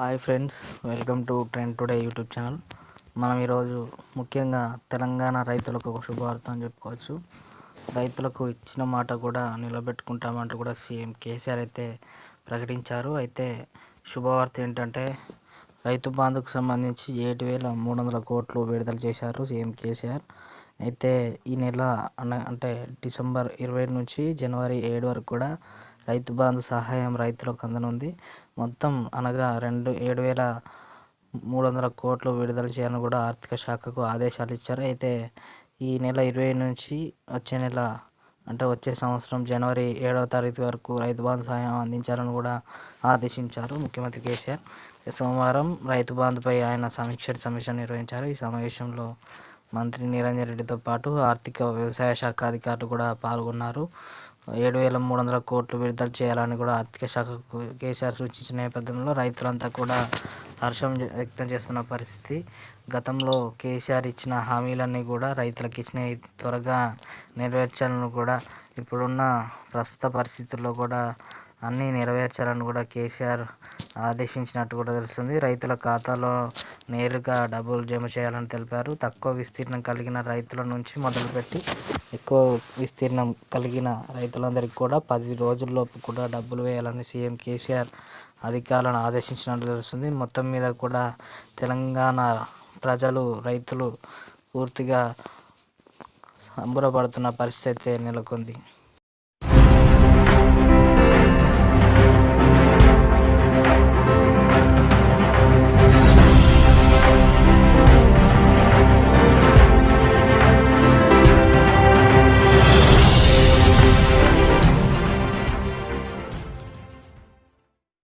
Hi friends welcome to trend today YouTube channel. మనం ఈరోజు ముఖ్యంగా తెలంగాణ రైతులకు ఒక శుభవార్త అని చెప్పుకోవచ్చు. రైతులకు ఇచ్చిన మాట కూడా నిలబెట్టుకుంటామంటూ కూడా సీఎం కేసీఆర్ అయితే ప్రకటించారు. అయితే శుభవార్త ఏంటంటే రైతు బంధుకు సంబంధించి ఏడు వేల మూడు వందల కోట్లు విడుదల చేశారు సీఎం కేసీఆర్. అయితే ఈ నెల అన అంటే డిసెంబర్ ఇరవై నుంచి జనవరి ఏడు వరకు కూడా రైతు బంధు సహాయం రైతులకు అందనుంది. మొత్తం అనగా రెండు ఏడు వేల మూడు వందల కోట్లు విడుదల చేయాలని కూడా ఆర్థిక శాఖకు ఆదేశాలు ఇచ్చారు. అయితే ఈ నెల ఇరవై నుంచి వచ్చే నెల అంటే వచ్చే సంవత్సరం జనవరి ఏడవ తారీఖు వరకు రైతు బంధు సహాయం అందించాలని కూడా ఆదేశించారు ముఖ్యమంత్రి కేసీఆర్. సోమవారం రైతు బంధుపై ఆయన సమీక్ష సమీక్ష నిర్వహించారు. ఈ సమావేశంలో మంత్రి నిరంజన్ రెడ్డితో పాటు ఆర్థిక వ్యవసాయ శాఖ అధికారులు కూడా పాల్గొన్నారు. ఏడు వేల మూడు వందల కోట్లు విడుదల చేయాలని కూడా ఆర్థిక శాఖకు కేసీఆర్ సూచించిన నేపథ్యంలో రైతులంతా కూడా హర్షం వ్యక్తం చేస్తున్న పరిస్థితి. గతంలో కేసీఆర్ ఇచ్చిన హామీలన్నీ కూడా రైతులకు ఇచ్చినవి త్వరగా నెరవేర్చాలని కూడా ఇప్పుడున్న ప్రస్తుత పరిస్థితుల్లో కూడా అన్నీ నెరవేర్చాలని కూడా కేసీఆర్ ఆదేశించినట్టు కూడా తెలుస్తుంది. రైతుల ఖాతాలో నేరుగా డబ్బులు జమ చేయాలని తెలిపారు. తక్కువ విస్తీర్ణం కలిగిన రైతుల నుంచి మొదలుపెట్టి ఎక్కువ విస్తీర్ణం కలిగిన రైతులందరికీ కూడా పది రోజుల్లోపు కూడా డబ్బులు వేయాలని సీఎం కేసీఆర్ అధికారులను ఆదేశించినట్టు తెలుస్తుంది. మొత్తం మీద కూడా తెలంగాణ ప్రజలు రైతులు పూర్తిగా సంబరపడుతున్న పరిస్థితి నెలకొంది.